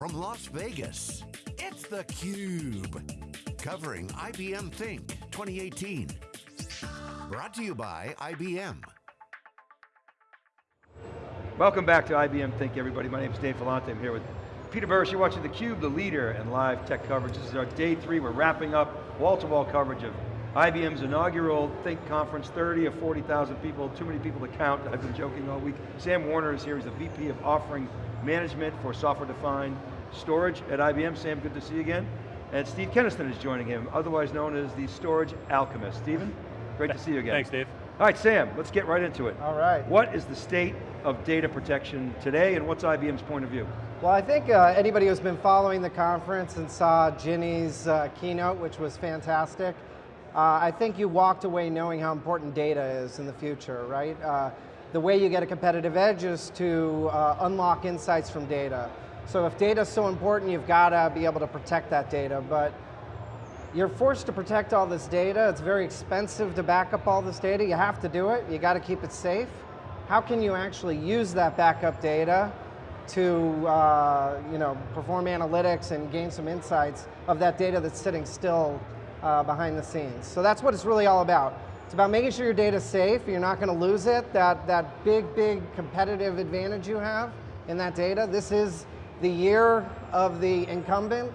From Las Vegas, it's theCUBE. Covering IBM Think 2018. Brought to you by IBM. Welcome back to IBM Think everybody. My name is Dave Vellante, I'm here with Peter Burris. You're watching theCUBE, the leader in live tech coverage. This is our day three, we're wrapping up wall-to-wall -wall coverage of IBM's inaugural Think conference, 30 or 40,000 people, too many people to count, I've been joking all week. Sam Werner is here, he's the VP of Offering Management for Software-Defined Storage at IBM. Sam, good to see you again. And Steve Kenniston is joining him, otherwise known as the Storage Alchemist. Stephen, great to see you again. Thanks, Dave. All right, Sam, let's get right into it. All right. What is the state of data protection today, and what's IBM's point of view? Well, I think uh, anybody who's been following the conference and saw Ginni's uh, keynote, which was fantastic, uh, I think you walked away knowing how important data is in the future, right? Uh, the way you get a competitive edge is to uh, unlock insights from data. So if data is so important, you've got to be able to protect that data, but you're forced to protect all this data. It's very expensive to back up all this data. You have to do it. You got to keep it safe. How can you actually use that backup data to uh, you know, perform analytics and gain some insights of that data that's sitting still uh, behind the scenes. So that's what it's really all about. It's about making sure your data's safe, you're not going to lose it, that, that big, big competitive advantage you have in that data. This is the year of the incumbent,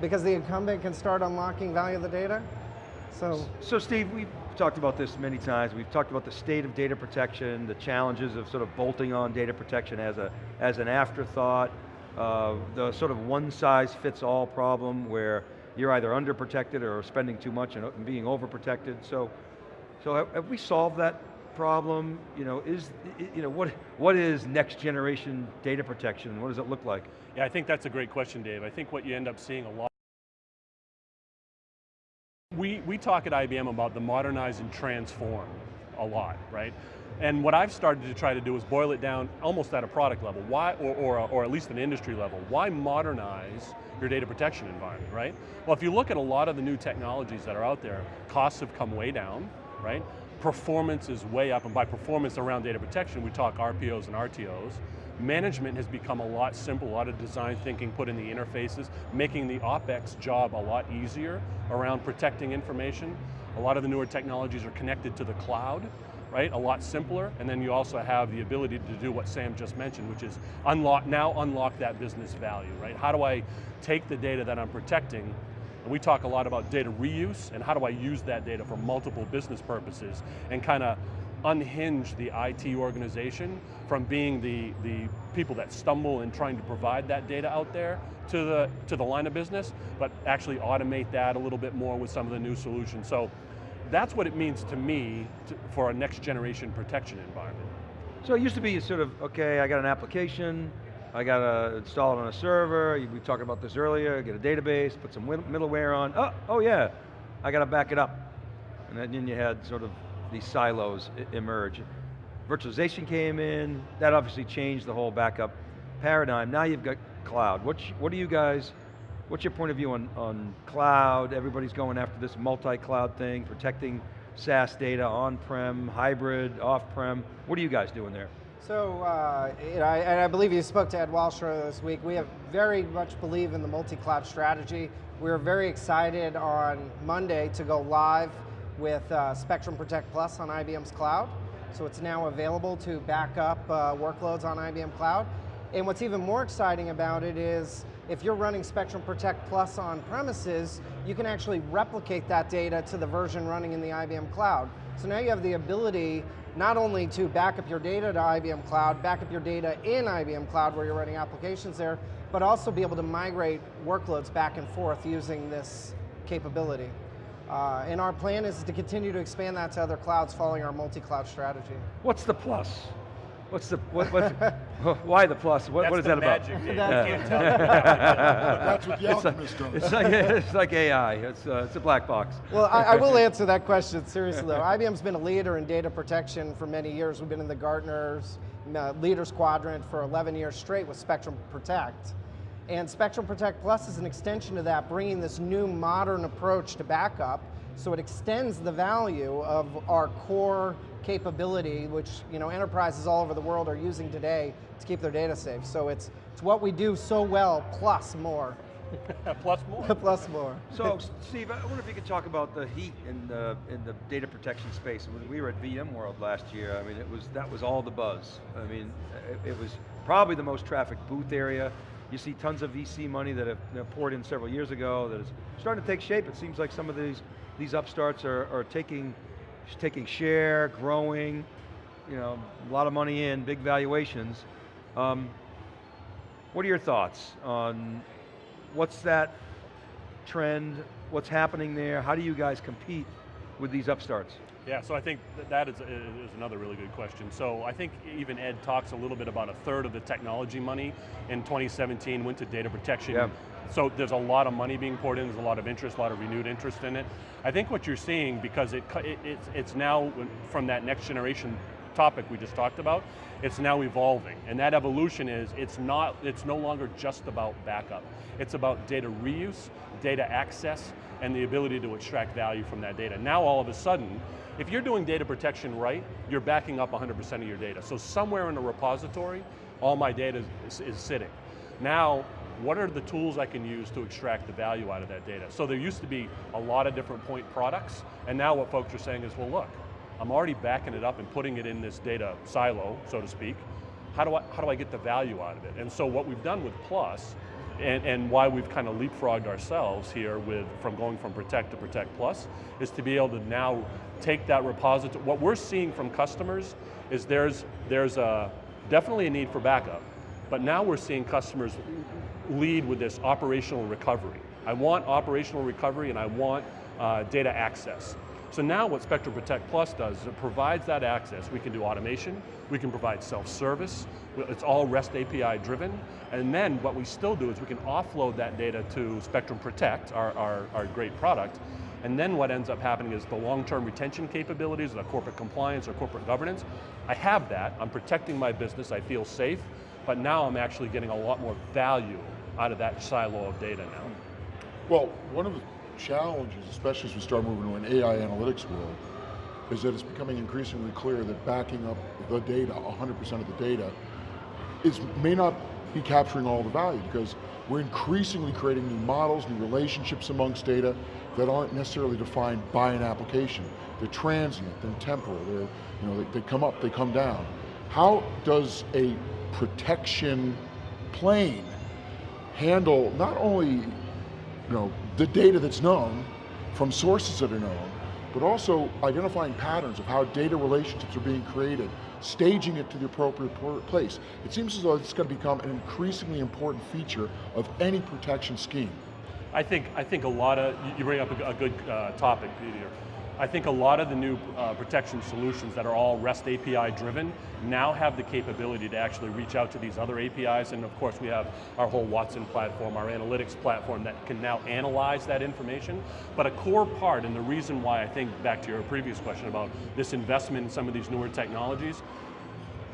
because the incumbent can start unlocking value of the data. So, so Steve, we've talked about this many times. We've talked about the state of data protection, the challenges of sort of bolting on data protection as, a, as an afterthought, uh, the sort of one size fits all problem where you're either underprotected or spending too much and being overprotected. So, so have, have we solved that problem? You know, is, you know, what, what is next generation data protection? What does it look like? Yeah, I think that's a great question, Dave. I think what you end up seeing a lot we, we talk at IBM about the modernize and transform a lot, right? And what I've started to try to do is boil it down almost at a product level, why, or, or, or at least an industry level. Why modernize your data protection environment, right? Well, if you look at a lot of the new technologies that are out there, costs have come way down, right? Performance is way up, and by performance around data protection, we talk RPOs and RTOs. Management has become a lot simpler, a lot of design thinking put in the interfaces, making the OpEx job a lot easier around protecting information. A lot of the newer technologies are connected to the cloud, right? A lot simpler, and then you also have the ability to do what Sam just mentioned, which is unlock, now unlock that business value, right? How do I take the data that I'm protecting and we talk a lot about data reuse and how do I use that data for multiple business purposes and kind of unhinge the IT organization from being the, the people that stumble in trying to provide that data out there to the, to the line of business, but actually automate that a little bit more with some of the new solutions. So that's what it means to me to, for a next generation protection environment. So it used to be sort of, okay, I got an application, I got to install it on a server, we talked about this earlier, get a database, put some middleware on, oh, oh yeah, I got to back it up. And then you had sort of these silos emerge. Virtualization came in, that obviously changed the whole backup paradigm. Now you've got cloud. What, what do you guys, what's your point of view on, on cloud? Everybody's going after this multi-cloud thing, protecting SaaS data, on-prem, hybrid, off-prem. What are you guys doing there? So, uh, I, and I believe you spoke to Ed Walsh this week. We have very much believe in the multi-cloud strategy. We are very excited on Monday to go live with uh, Spectrum Protect Plus on IBM's cloud. So it's now available to back up uh, workloads on IBM Cloud. And what's even more exciting about it is if you're running Spectrum Protect Plus on premises, you can actually replicate that data to the version running in the IBM Cloud. So now you have the ability not only to back up your data to IBM Cloud, back up your data in IBM Cloud where you're running applications there, but also be able to migrate workloads back and forth using this capability. Uh, and our plan is to continue to expand that to other clouds following our multi-cloud strategy. What's the plus? What's the, what, what's, why the plus? What, what is that about? That's, That's what the alchemist does. It's like, it's like AI, it's, uh, it's a black box. Well, I, I, will answer that question seriously though. IBM's been a leader in data protection for many years. We've been in the Gartner's uh, Leaders Quadrant for 11 years straight with Spectrum Protect. And Spectrum Protect Plus is an extension to that, bringing this new modern approach to backup, so it extends the value of our core capability, which you know, enterprises all over the world are using today to keep their data safe. So it's It's what we do so well, plus more, Plus more. plus more. So, Steve, I wonder if you could talk about the heat in the in the data protection space. When we were at VMworld last year, I mean, it was that was all the buzz. I mean, it, it was probably the most trafficked booth area. You see tons of VC money that have you know, poured in several years ago that is starting to take shape. It seems like some of these these upstarts are, are taking taking share, growing. You know, a lot of money in, big valuations. Um, what are your thoughts on what's that trend? What's happening there? How do you guys compete with these upstarts? Yeah, so I think that, is, is another really good question. So I think even Ed talks a little bit about a third of the technology money in 2017 went to data protection. Yeah. So there's a lot of money being poured in, there's a lot of interest, a lot of renewed interest in it. I think what you're seeing, because it, it it's, it's now from that next generation topic we just talked about, it's now evolving. And that evolution is, it's not, it's no longer just about backup. It's about data reuse, data access, and the ability to extract value from that data. Now all of a sudden, if you're doing data protection right, you're backing up 100% of your data. So somewhere in a repository, all my data is, is sitting. Now, what are the tools I can use to extract the value out of that data? So there used to be a lot of different point products, and now what folks are saying is, well look, I'm already backing it up and putting it in this data silo, so to speak. How do I, how do I get the value out of it? And so what we've done with Plus, and, and why we've kind of leapfrogged ourselves here with from going from Protect to Protect Plus, is to be able to now take that repository. What we're seeing from customers is there's, there's a, definitely a need for backup, but now we're seeing customers lead with this operational recovery. I want operational recovery and I want uh, data access. So now what Spectrum Protect Plus does is it provides that access. We can do automation, we can provide self-service, it's all REST API driven, and then what we still do is we can offload that data to Spectrum Protect, our, our, our great product, and then what ends up happening is the long-term retention capabilities, the corporate compliance or corporate governance, I have that, I'm protecting my business, I feel safe, but now I'm actually getting a lot more value out of that silo of data now. Well, one of the challenges, especially as we start moving to an AI analytics world, is that it's becoming increasingly clear that backing up the data, 100% of the data, is may not be capturing all the value because we're increasingly creating new models, new relationships amongst data that aren't necessarily defined by an application. They're transient, they're temporal, they're, you know, they, they come up, they come down. How does a protection plane handle not only you know, the data that's known from sources that are known, but also identifying patterns of how data relationships are being created, staging it to the appropriate place. It seems as though it's going to become an increasingly important feature of any protection scheme. I think, I think a lot of, you bring up a, good uh, topic, Peter. I think a lot of the new uh, protection solutions that are all REST API driven now have the capability to actually reach out to these other APIs, and of course we have our whole Watson platform, our analytics platform that can now analyze that information. But a core part, and the reason why I think, back to your previous question about this investment in some of these newer technologies,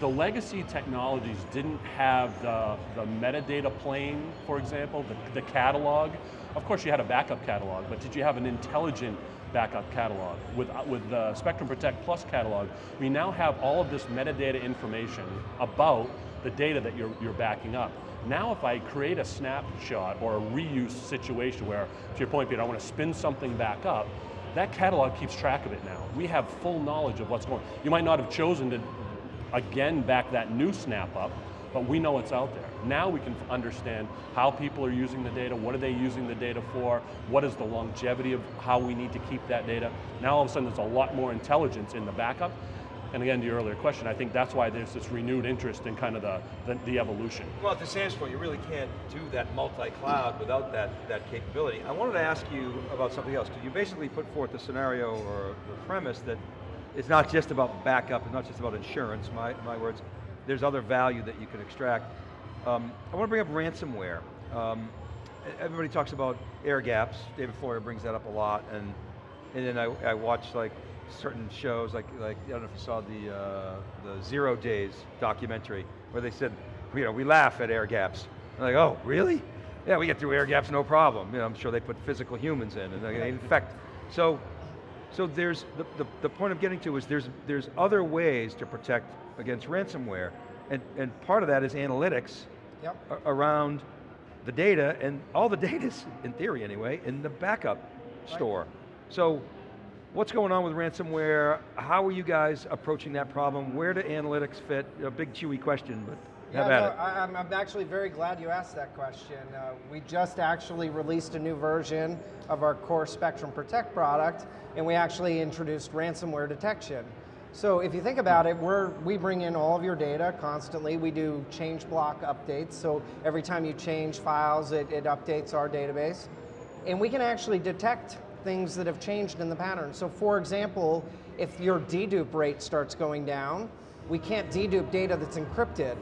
the legacy technologies didn't have the, the metadata plane, for example, the, the catalog. Of course you had a backup catalog, but did you have an intelligent backup catalog. With, uh, with the Spectrum Protect Plus catalog, we now have all of this metadata information about the data that you're, you're backing up. Now if I create a snapshot or a reuse situation where, to your point Peter, I want to spin something back up, that catalog keeps track of it now. We have full knowledge of what's going on. You might not have chosen to, again, back that new snap up, but we know it's out there. Now we can understand how people are using the data, what are they using the data for, what is the longevity of how we need to keep that data. Now all of a sudden there's a lot more intelligence in the backup, and again, to your earlier question, I think that's why there's this renewed interest in kind of the, the, the evolution. Well, to Sam's point, you really can't do that multi-cloud without that, that capability. I wanted to ask you about something else, because you basically put forth the scenario or the premise that it's not just about backup, it's not just about insurance, my, my words, there's other value that you can extract. Um, I want to bring up ransomware. Um, everybody talks about air gaps. David Floyer brings that up a lot, and and then I, I watch like certain shows, like like I don't know if you saw the uh, the Zero Days documentary, where they said, you know, we laugh at air gaps. I'm like, oh, really? Yeah, we get through air gaps, no problem. You know, I'm sure they put physical humans in, and they infect. So, so there's the, the, the point I'm getting to is there's there's other ways to protect against ransomware. And, and part of that is analytics Yep. around the data, and all the data's, in theory anyway, in the backup store. So, what's going on with ransomware? How are you guys approaching that problem? Where do analytics fit? A big chewy question, but have yeah, no, it. I, I'm, I'm actually very glad you asked that question. Uh, we just actually released a new version of our core Spectrum Protect product, and we actually introduced ransomware detection. So if you think about it, we're, we bring in all of your data constantly. We do change block updates, so every time you change files, it, it updates our database. And we can actually detect things that have changed in the pattern. So for example, if your dedupe rate starts going down, we can't dedupe data that's encrypted.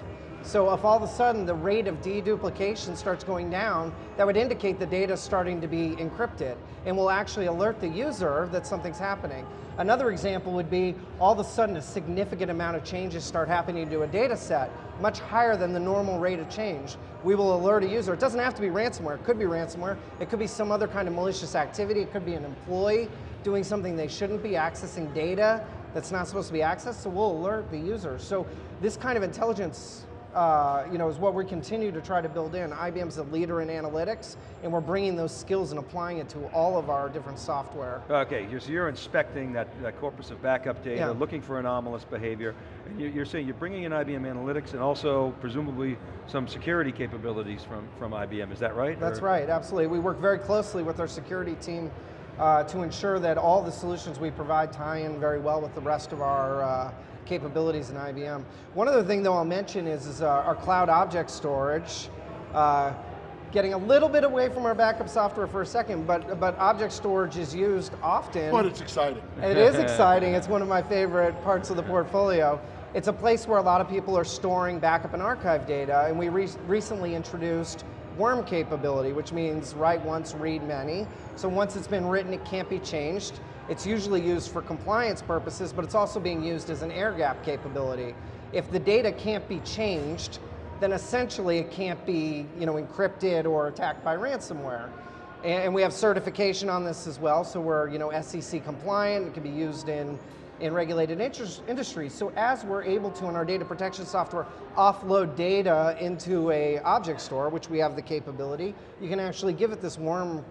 So if all of a sudden the rate of deduplication starts going down, that would indicate the data is starting to be encrypted and will actually alert the user that something's happening. Another example would be all of a sudden a significant amount of changes start happening to a data set, much higher than the normal rate of change. We will alert a user. It doesn't have to be ransomware. It could be ransomware. It could be some other kind of malicious activity. It could be an employee doing something they shouldn't be, accessing data that's not supposed to be accessed, so we'll alert the user. So this kind of intelligence uh, you know, is what we continue to try to build in. IBM's a leader in analytics, and we're bringing those skills and applying it to all of our different software. Okay, so you're inspecting that, that corpus of backup data, Yeah. looking for anomalous behavior, and you- you're saying you're bringing in IBM Analytics and also presumably some security capabilities from, from IBM, is that right? That's Or- right, absolutely. We work very closely with our security team uh, to ensure that all the solutions we provide tie in very well with the rest of our uh, capabilities in IBM. One other thing though I'll mention is, is uh, our cloud object storage. Uh, getting a little bit away from our backup software for a second, but, but object storage is used often. But it's exciting. It is exciting. It's one of my favorite parts of the portfolio. It's a place where a lot of people are storing backup and archive data, and we re recently introduced worm capability, which means write once, read many. So once it's been written, it can't be changed. It's usually used for compliance purposes, but it's also being used as an air gap capability. If the data can't be changed, then essentially it can't be you know, encrypted or attacked by ransomware. And we have certification on this as well, so we're you know, SEC compliant, it can be used in, in regulated industries. So as we're able to, in our data protection software, offload data into a object store, which we have the capability, you can actually give it this worm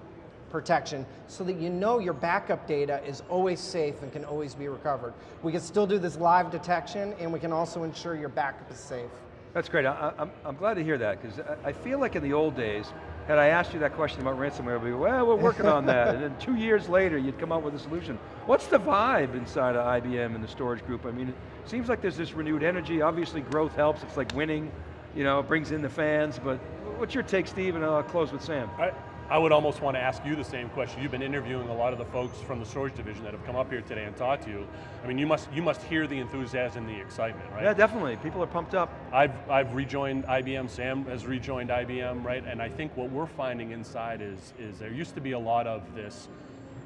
protection so that you know your backup data is always safe and can always be recovered. We can still do this live detection and we can also ensure your backup is safe. That's great, I, I'm, I'm glad to hear that, because I, I feel like in the old days, had I asked you that question about ransomware, we'd be, well, we're working on that, and then two years later, you'd come up with a solution. What's the vibe inside of IBM and the storage group? I mean, it seems like there's this renewed energy, obviously growth helps, it's like winning, you know, it brings in the fans, but what's your take, Steve, and I'll close with Sam. I, I would almost want to ask you the same question. You've been interviewing a lot of the folks from the storage division that have come up here today and talked to you. I mean, you must, you must hear the enthusiasm and the excitement, right? Yeah, definitely, people are pumped up. I've, I've rejoined IBM, Sam has rejoined IBM, right? And I think what we're finding inside is, is there used to be a lot of this,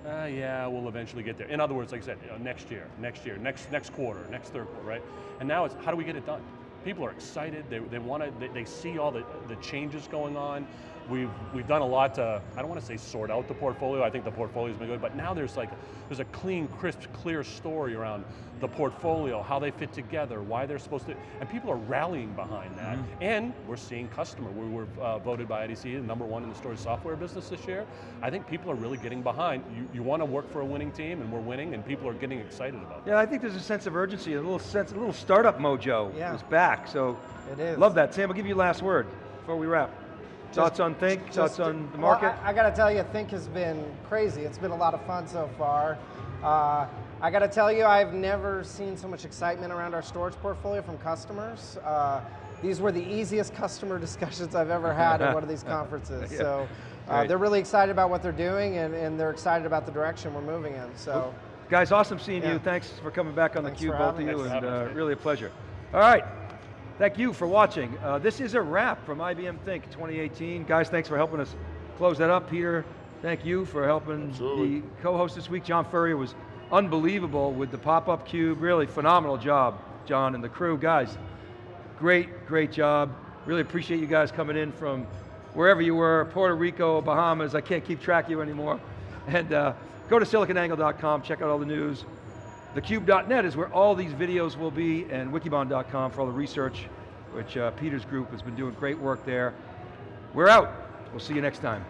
uh, yeah, we'll eventually get there. In other words, like I said, you know, next year, next year, next, next quarter, next third quarter, right? And now it's, how do we get it done? People are excited, they, they want to, they, they see all the, the changes going on. We've, we've done a lot to, I don't want to say sort out the portfolio, I think the portfolio's been good, but now there's like, there's a clean, crisp, clear story around the portfolio, how they fit together, why they're supposed to, and people are rallying behind that. And we're seeing customer, we were uh, voted by IDC the number one in the storage software business this year. I think people are really getting behind. You, you want to work for a winning team and we're winning and people are getting excited about it. Yeah, I think there's a sense of urgency, a little sense, a little startup mojo Yeah. is back, so. It is. Love that. Sam, I'll give you last word before we wrap. Thoughts on Think, thoughts on the well, market? I, I got to tell you, Think has been crazy. It's been a lot of fun so far. Uh, I got to tell you, I've never seen so much excitement around our storage portfolio from customers. Uh, these were the easiest customer discussions I've ever had at one of these conferences. Yeah. So uh, Great. they're really excited about what they're doing, and, and they're excited about the direction we're moving in. So. Guys, awesome seeing you. Thanks for coming back on Thanks theCUBE, for both of you, us. and uh, really a pleasure. All right, thank you for watching. Uh, this is a wrap from IBM Think 2018. Guys, thanks for helping us close that up. Peter, thank you for helping Absolutely. the co-host this week. John Furrier was unbelievable with the pop-up cube. Really phenomenal job, John and the crew. Guys, great, great job. Really appreciate you guys coming in from wherever you were, Puerto Rico, Bahamas, I can't keep track of you anymore. And uh, go to siliconangle.com, check out all the news. Thecube.net is where all these videos will be, and wikibon.com for all the research which uh, Peter's group has been doing great work there. We're out. We'll see you next time.